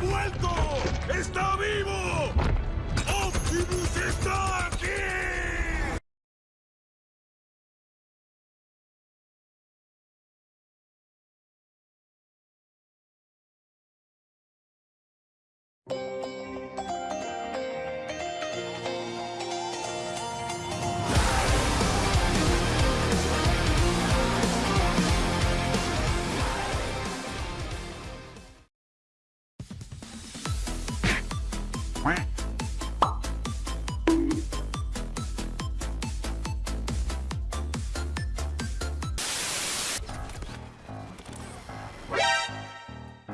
vuelto! ¡Está vivo! ¡Optimus está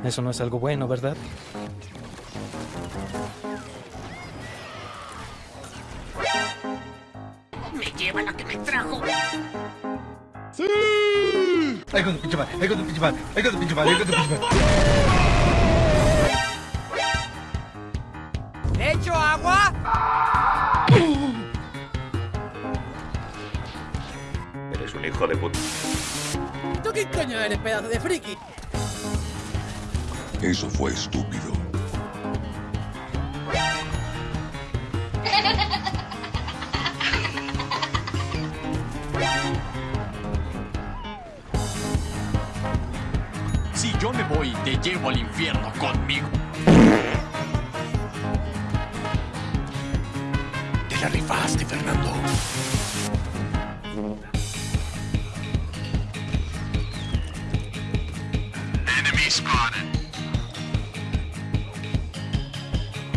Eso no es algo bueno, ¿verdad? ¡Me lleva la que me trajo! Ahí con tu pinche madre, ahí con tu pinche madre, ahí con tu pinche madre, ahí con tu pinche madre. ¿Le echo agua? Eres un hijo de puta. ¿Tú qué coño eres, pedazo de friki? Eso fue estúpido. Si yo me voy, te llevo al infierno conmigo. Te la rifaste, Fernando. Enemy spotted.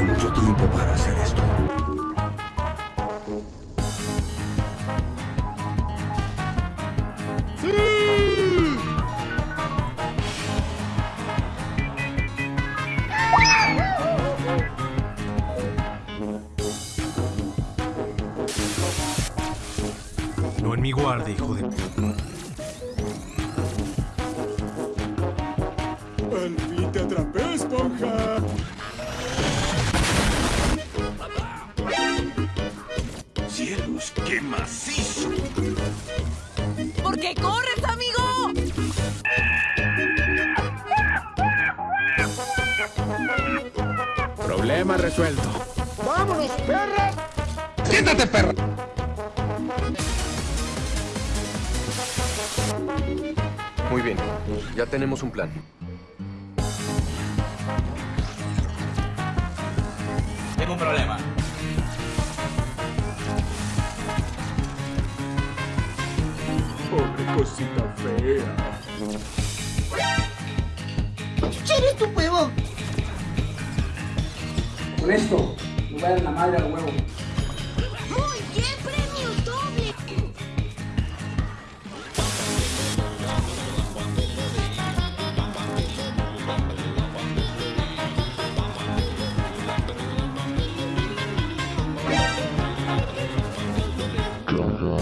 Mucho tiempo para hacer esto. No en mi guardia, hijo de... ¡Al fin te atrapé, esponja! Qué macizo! ¿Por qué corres, amigo? Problema resuelto. Siéntate, perra. Muy bien, ya tenemos un plan. Tengo un problema. Cosita fea. ¡Eres tu pedo! Con esto, me voy a dar la madre al huevo. ¡Muy bien, premio doble! ¡Adoro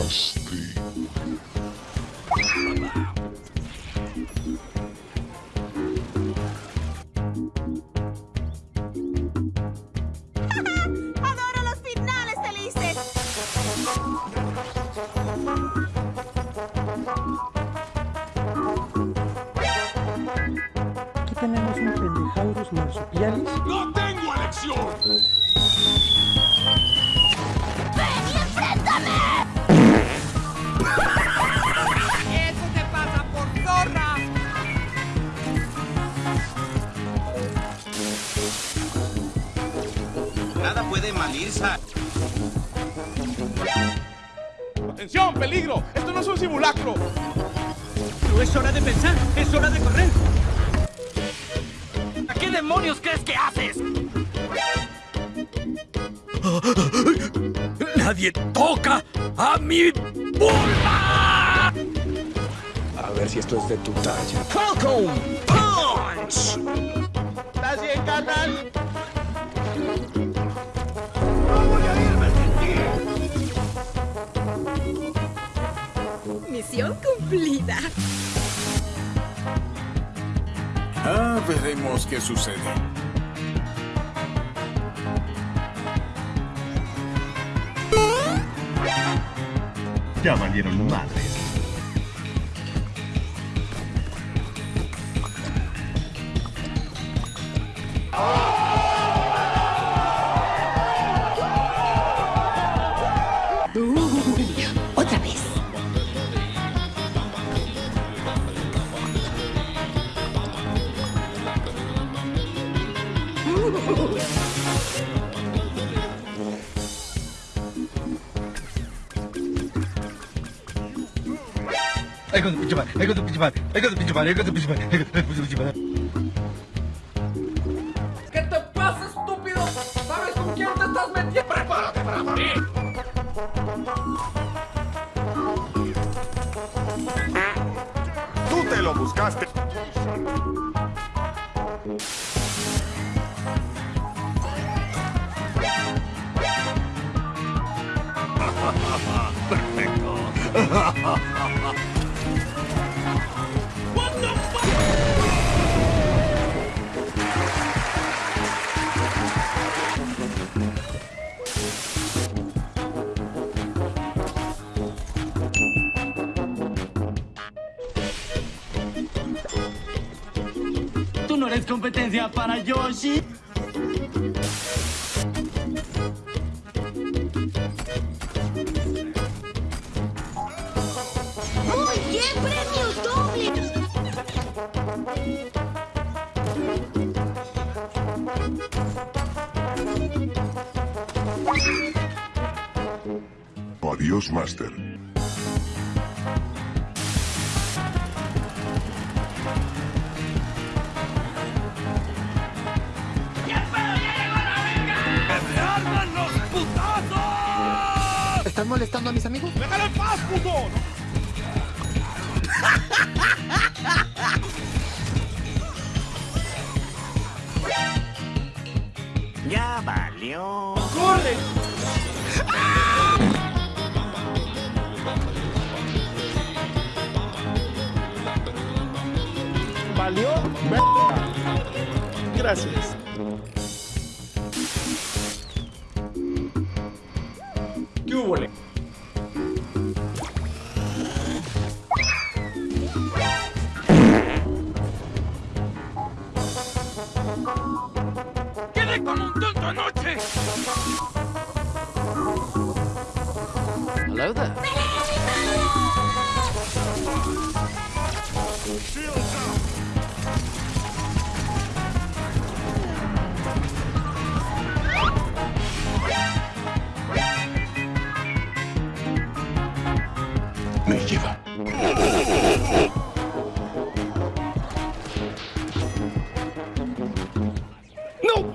puede malirse. ¡Atención, peligro! ¡Esto no es un simulacro! No es hora de pensar, es hora de correr. ¿A qué demonios crees que haces? Nadie toca a mi vulva. A ver si esto es de tu talla. Falcon Punch. ¿Estás bien, carnal? Cumplida. Ah, veremos qué sucede. Ya valieron madres. Ay, con tu pinche madre. Ay, con tu pinche madre. Ay, con tu pinche madre. Ay, con tu pinche madre. Ay, con tu pinche madre. ¿Qué te pasa, estúpido? ¿Sabes con quién te estás metiendo? ¡Prepárate para morir! Tú te lo buscaste. Tú no eres competencia para Yoshi. Adiós, Master. ¡Arman los putazos! ¿Estás molestando a mis amigos? ¡Déjalo en paz, puto! Ya valió. ¿Valió? Gracias.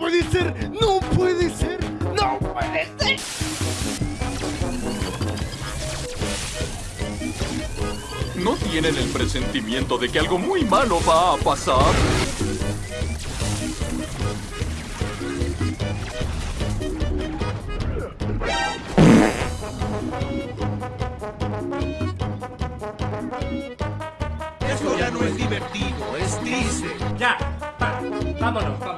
Puede ser! ¡No puede ser! ¡No puede ser! ¿No tienen el presentimiento de que algo muy malo va a pasar? Esto ya no es divertido, es triste. Ya, va, vámonos,